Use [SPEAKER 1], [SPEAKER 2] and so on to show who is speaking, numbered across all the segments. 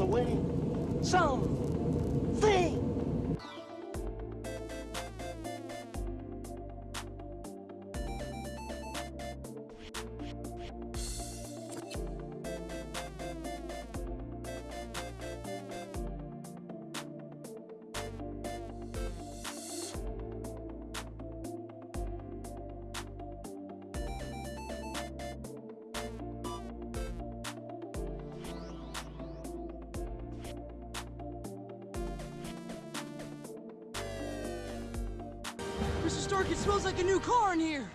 [SPEAKER 1] the way. Some
[SPEAKER 2] Mr. Stark, it smells like a new car in here!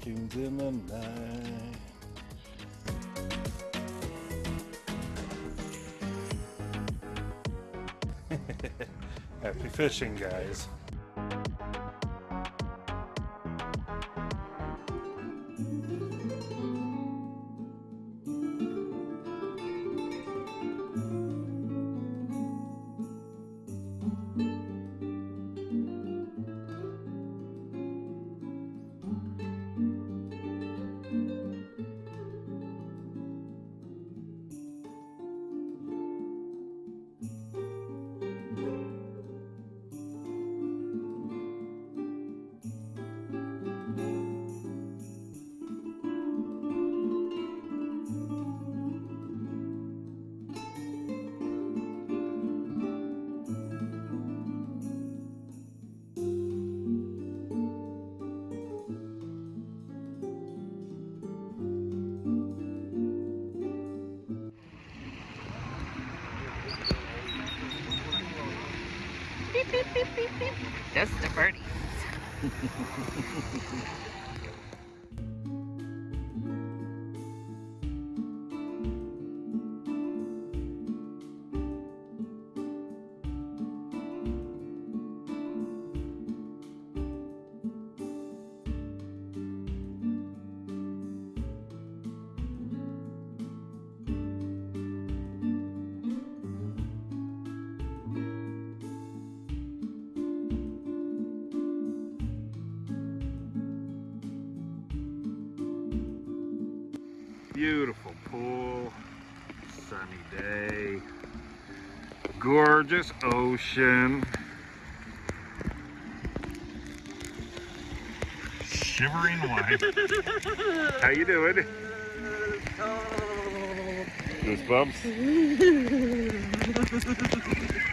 [SPEAKER 3] Raccoons in the night. Happy fishing, guys.
[SPEAKER 4] That's the birdies.
[SPEAKER 3] ocean. Shivering wife. How you doing?
[SPEAKER 5] Oh. Goosebumps?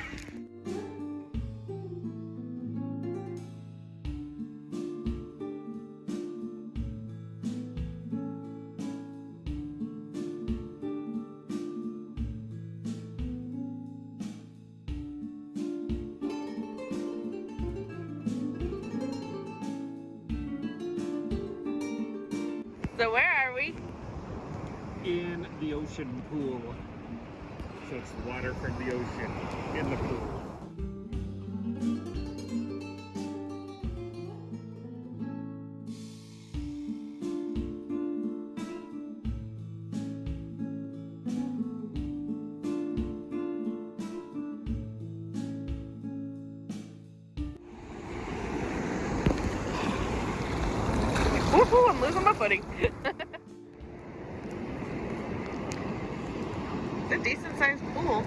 [SPEAKER 4] Woohoo, I'm losing my footing. it's a decent sized pool.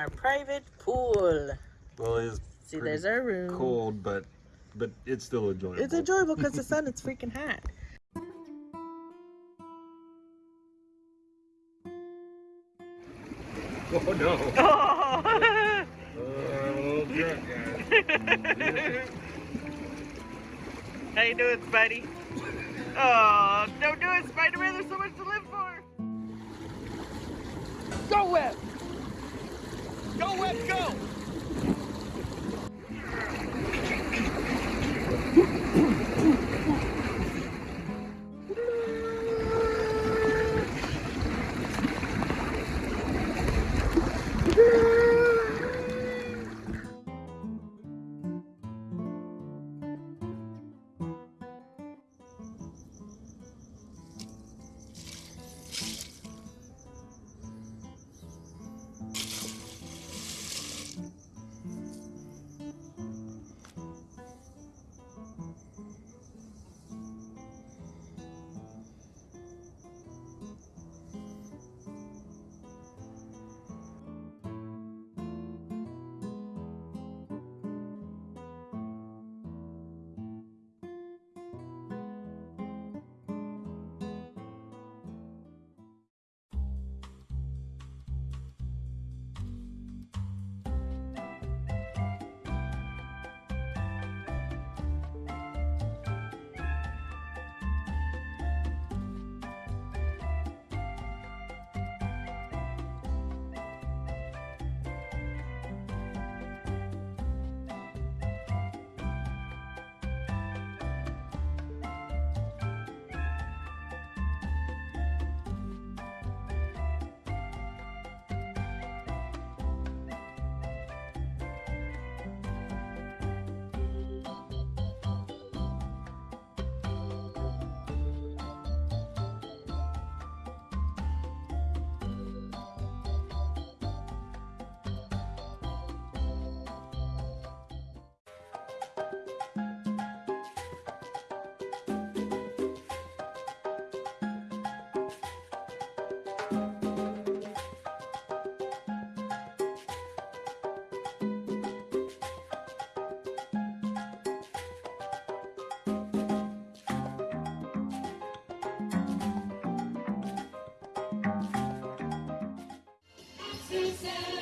[SPEAKER 4] Our private pool.
[SPEAKER 3] Well, it's
[SPEAKER 4] See, there's our room.
[SPEAKER 3] cold, but but it's still enjoyable.
[SPEAKER 4] It's enjoyable because the sun is freaking hot.
[SPEAKER 5] Oh no!
[SPEAKER 4] Oh.
[SPEAKER 5] Oh, drunk guys.
[SPEAKER 4] How you doing, Spidey? Oh, don't do it, Spider-Man. There's so much to live for.
[SPEAKER 1] Go, Web! Go, Web, go!
[SPEAKER 6] Send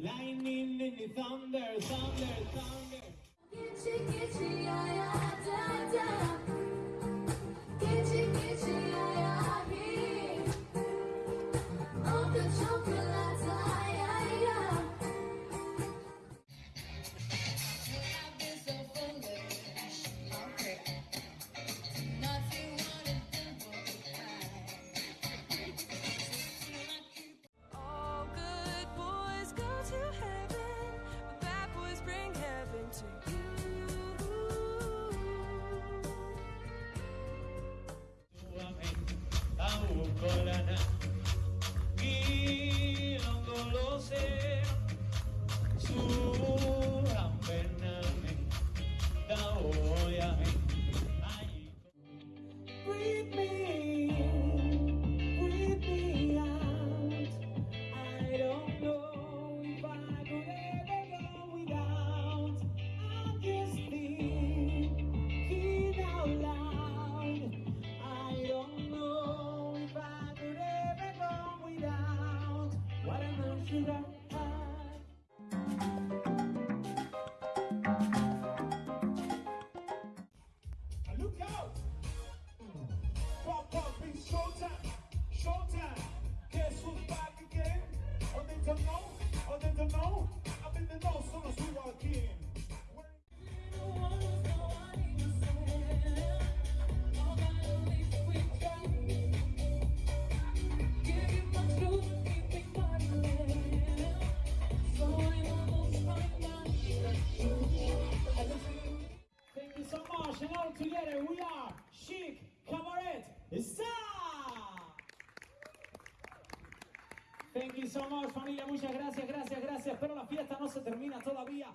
[SPEAKER 6] Lightning in the thunder, thunder, thunder. Geçi geçi. Colana, Guilongolose. Judah Together we are Chic Cabaret Sa. Thank you so much familia, muchas gracias, gracias, gracias. Pero la fiesta no se termina todavía.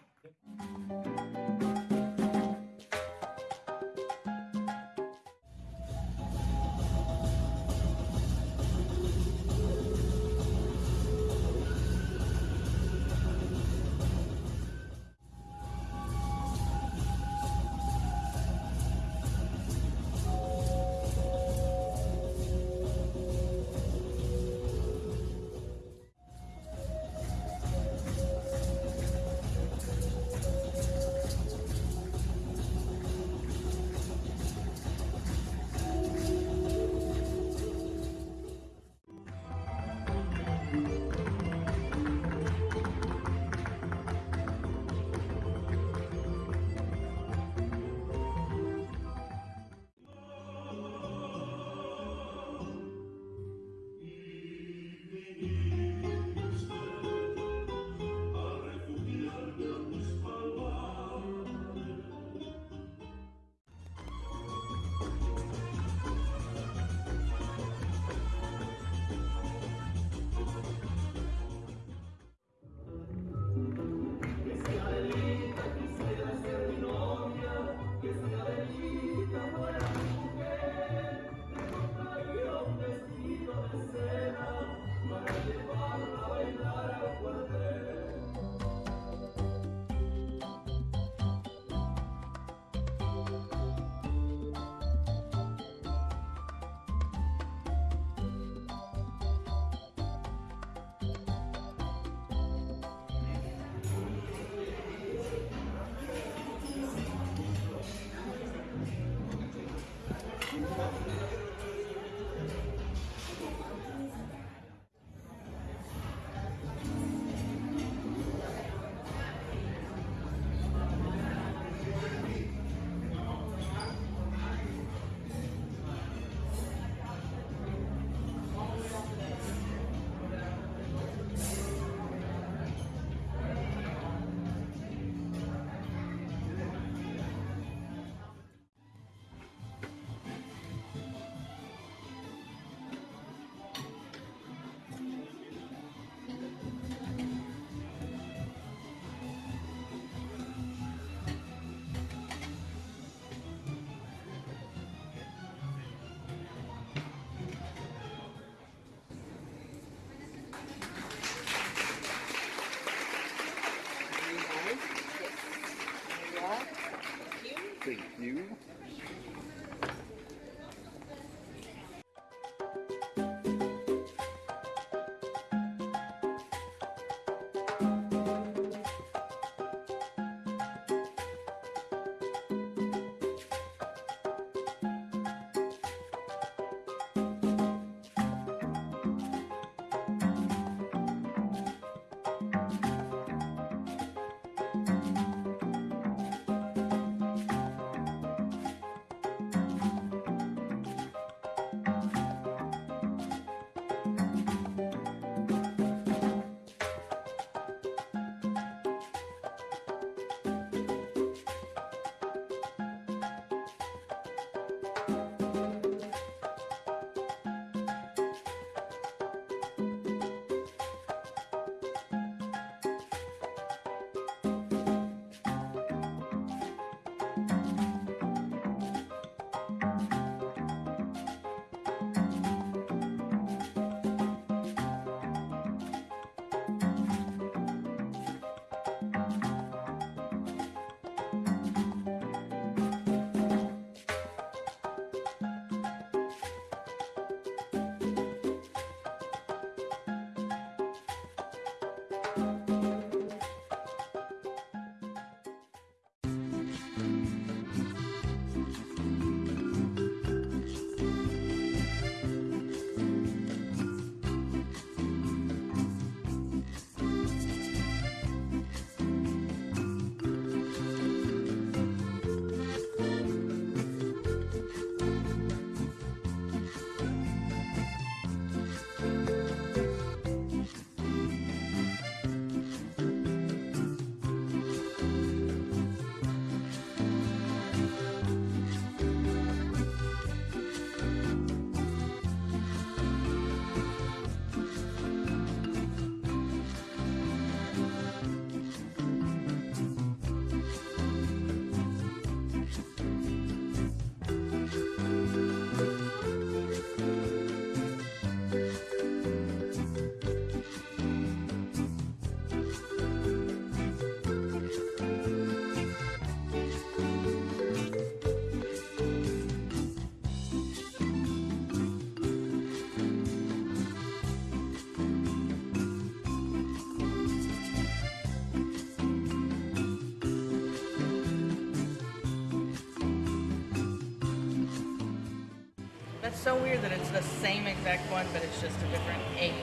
[SPEAKER 4] So weird that it's the same exact one, but it's just a different age.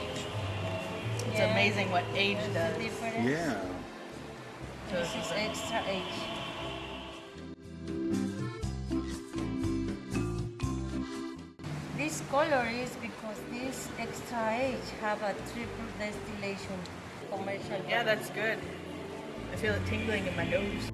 [SPEAKER 4] It's
[SPEAKER 7] Yeah.
[SPEAKER 4] amazing what age does.
[SPEAKER 7] difference.
[SPEAKER 3] Yeah.
[SPEAKER 4] to
[SPEAKER 7] This is extra age. This color is because this extra age have a triple distillation commercial.
[SPEAKER 4] Yeah, that's good. I feel it tingling in my nose.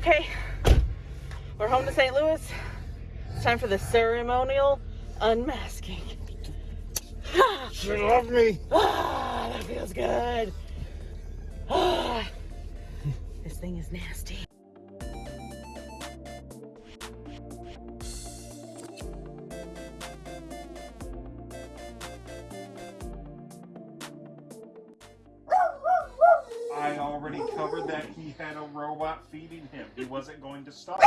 [SPEAKER 4] Okay, we're home to St. Louis. It's time for the ceremonial unmasking.
[SPEAKER 3] She loved me.
[SPEAKER 4] Ah, that feels good.
[SPEAKER 5] Already covered that he had a robot feeding him. He wasn't going to starve.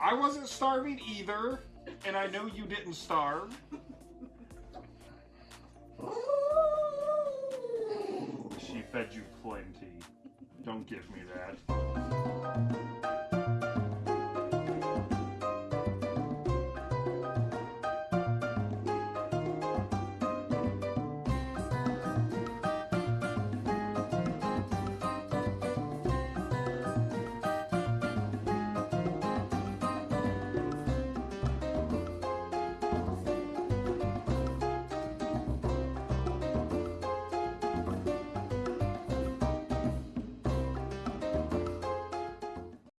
[SPEAKER 5] I wasn't starving either, and I know you didn't starve. She fed you plenty. Don't give me that.